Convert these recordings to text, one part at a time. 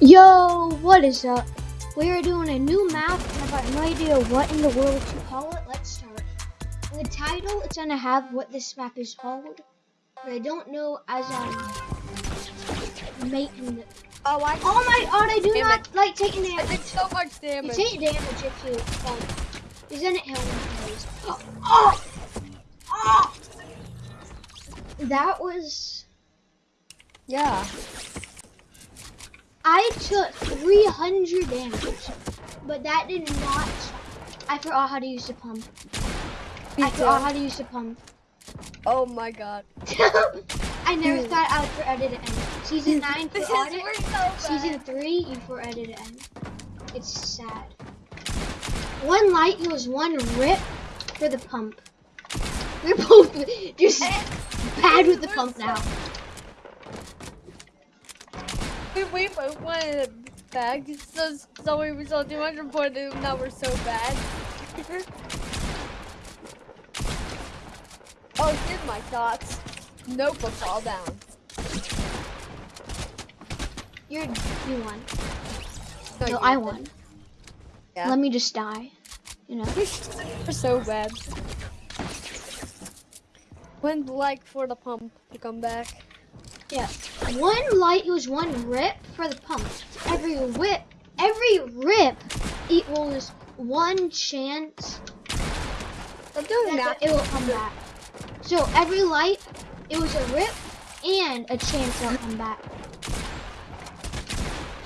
Yo, what is up? We are doing a new map, and I've got no idea what in the world to call it. Let's start. In the title, it's gonna have what this map is called, but I don't know as I'm making it. Oh, I, Oh my god, I do Damn not like taking damage. I damage. did so much damage. You damage. take damage if you fall. Isn't it hilarious? Oh, oh, oh! That was. Yeah. I took 300 damage, but that did not. I forgot how to use the pump. I forgot how to use the pump. Oh my god. I never Dude. thought I would for edit it end. Season 9 for audit. so. Season 3 you for edit it end. It's sad. One light equals one rip for the pump. We're both just bad with the pump now. We, we both wanted back, so, so we were so 200 point, and now we're so bad. oh, here's my thoughts. Nope, will fall down. You're you won. No, No, I won. Yeah. Let me just die. You know. we're so bad. When's like for the pump to come back? Yeah. One light equals one rip for the pump. Every whip, every rip equals one chance that it will come back. So every light, it was a rip and a chance it'll come back.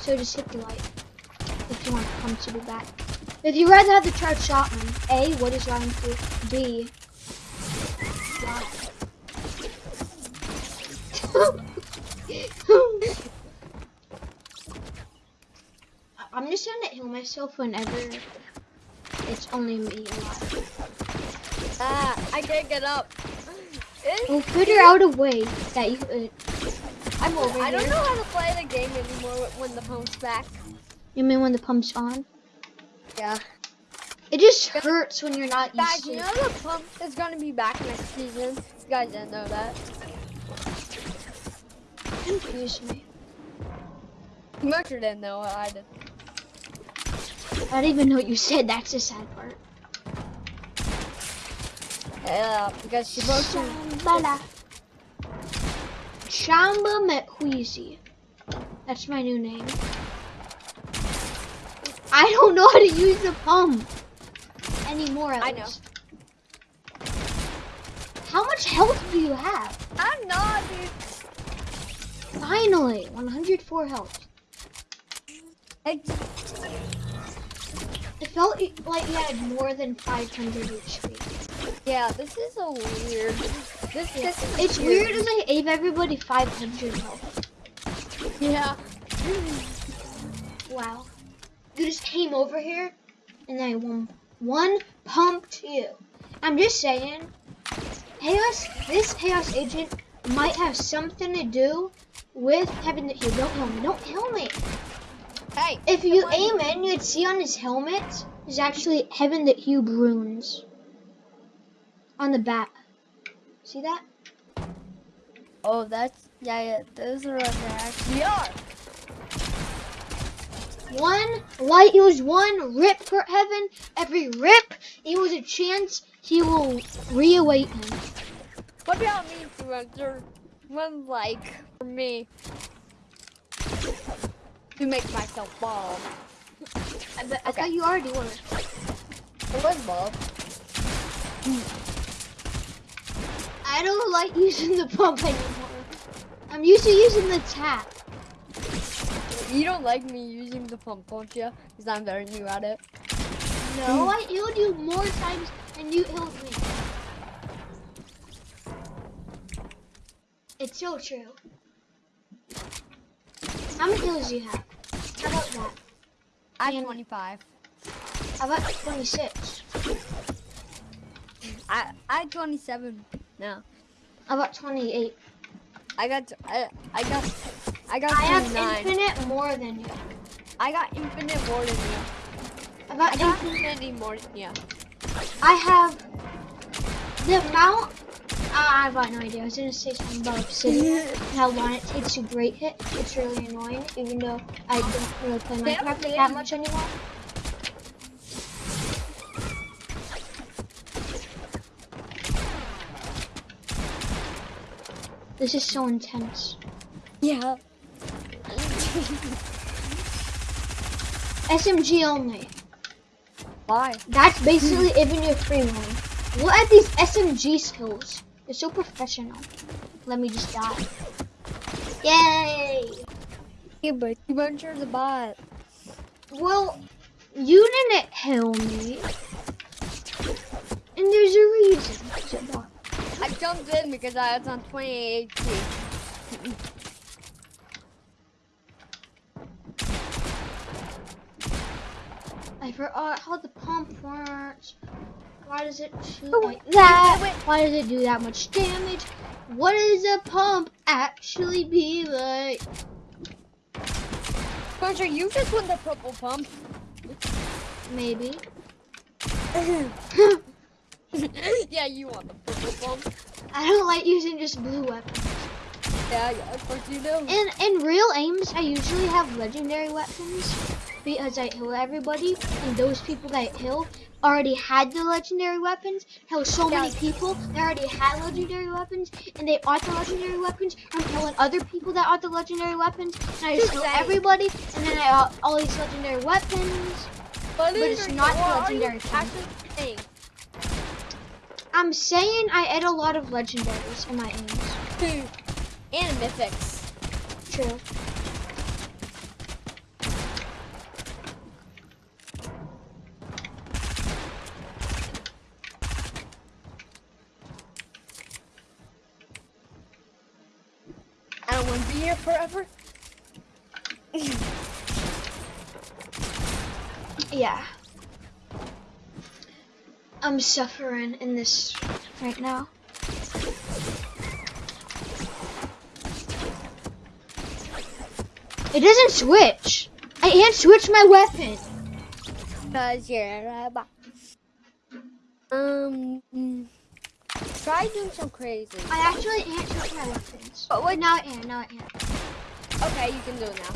So just hit the light if you want the pump to be back. If you rather have the charged shotgun, A, what is wrong with you? B, why? I'm to heal myself whenever it's only me alive. Ah, I can't get up. It's- We'll figure out a way that you. Uh, I'm over I here. don't know how to play the game anymore when the pump's back. You mean when the pump's on? Yeah. It just hurts when you're not Guys, to. you know the pump is gonna be back next season. You guys didn't know that. Confuse me. Mercer didn't know I did. I don't even know what you said. That's the sad part. Yeah, because she wrote to Shambhala. Shamba Methuisi. That's my new name. I don't know how to use the pump anymore. At I know. How much health do you have? I'm not, dude. Finally, 104 health. Hey, It felt like you had more than 500 HP. yeah, this is a weird. This, this is It's weird as I gave everybody 500 health. Yeah. Wow. You just came over here and I won one pumped you. I'm just saying, Chaos, this Chaos Agent might have something to do with having the Hue. Don't kill me. Don't kill me. Hey, If you aim in, you'd see on his helmet, is actually Heaven that Hue runes on the back. See that? Oh, that's yeah, yeah. Those are what they actually are. One light equals one rip for heaven. Every rip it was a chance he will reawaken. What about me, Spencer? One like for me to make myself bald. I, bet, I thought you already were. I was bald. I don't like using the pump anymore. I'm used to using the tap. You don't like me using the pump, don't you? Because I'm very new at it. No, I healed you more times than you healed me. It's so true. How many kills do you have? How about that? I'm And- 25. How about 26? I I 27 now. How about 28? I got I I got I got I have infinite more than you. I got infinite more than you. About I got infinite? infinity more than you. I have the amount I, Ah, I've got no idea. I was gonna say something about obsidian. how long it takes to break it. It's really annoying, even though I don't really play Yeah, Minecraft yeah. that much anymore. This is so intense. Yeah. SMG only. Why? That's basically even your free one. Look at these SMG skills. They're so professional. Let me just die. Yay! Yeah, but you mentioned the bot. Well, you didn't kill me. And there's a reason. I jumped in because I was on 28 I forgot how the pump works. Why does it shoot Oh, like that? wait. Why does it do that much damage? What does a pump actually be like? Spencer, you just won the purple pump. Maybe. yeah, you won the purple pump. I don't like using just blue weapons. Yeah, yeah, of course you do. In in real aims, I usually have legendary weapons because I kill everybody, and those people that I kill already had the legendary weapons. Kill so many people that already had legendary weapons, and they are the legendary weapons. I'm killing other people that are the legendary weapons, and I just kill everybody, and then I all these legendary weapons. But it's not the legendary saying? I'm saying I add a lot of legendaries in my aims. And mythics. True. I don't want to be here forever. Yeah. I'm suffering in this right now. It doesn't switch. I can't switch my weapon. Cause you're a bot. Um, mm, try doing some crazy. I actually can't switch my weapons. But what? Now I can. Now I can. Okay, you can do it now.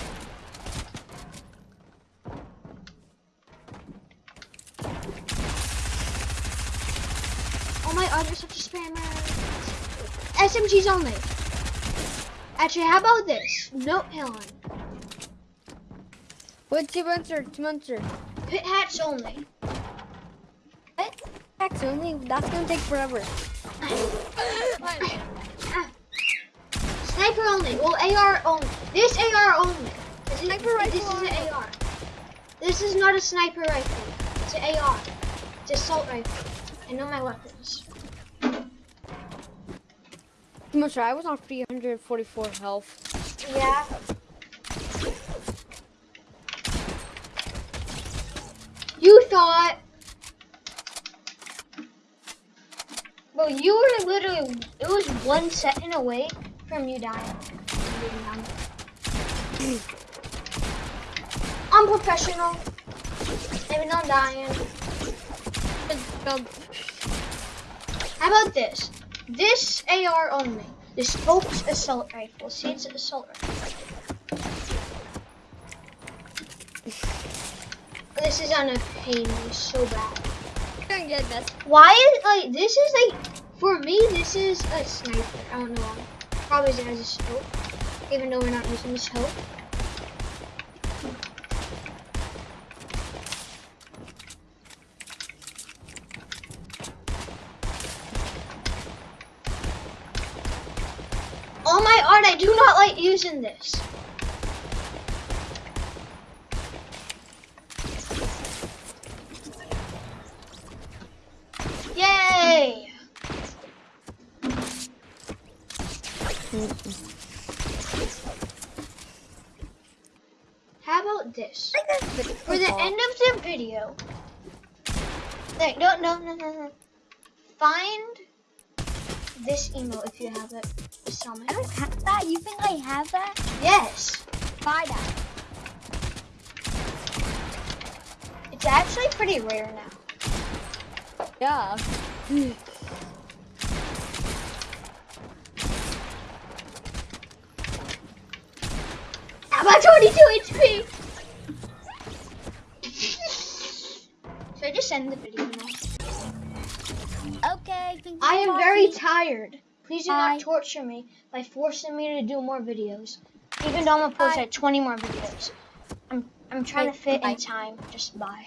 Oh my god, you're such a spammer. SMGs only. Actually, how about this? No killing. What's your answer? Two answer. Pit hats only. What? Hex only. That's gonna take forever. Sniper only. Well, AR only. This AR only. This is, Sniper rifle This is an AR. This is not a sniper rifle. It's an AR. It's an assault rifle. I know my weapons. I'm sorry, I was on 344 health. Yeah. You thought. Well, you were literally. It was one second away from you dying. I'm professional. Maybe not dying. How about this? This AR only. The scopes assault rifle. See, it's an assault rifle. This is gonna pain me so bad. gonna get this. Why is like this is like for me this is a sniper. I don't know. Probably as a scope, even though we're not using the scope. Oh my god, I do not like using this. Yay! How about this? For the end of the video. Like, no, no, no, no, no. Find this email if you have it. Me. I don't have that. You think I have that? Yes. Buy that. It's actually pretty rare now. Yeah. I'm at 22 HP. Should I just end the video now? Okay. Thank you I am very watching. tired. Please do Bye. not torture me by forcing me to do more videos. Even though I'm gonna post like 20 more videos. I'm I'm trying Okay, to fit bye. in time. Just bye.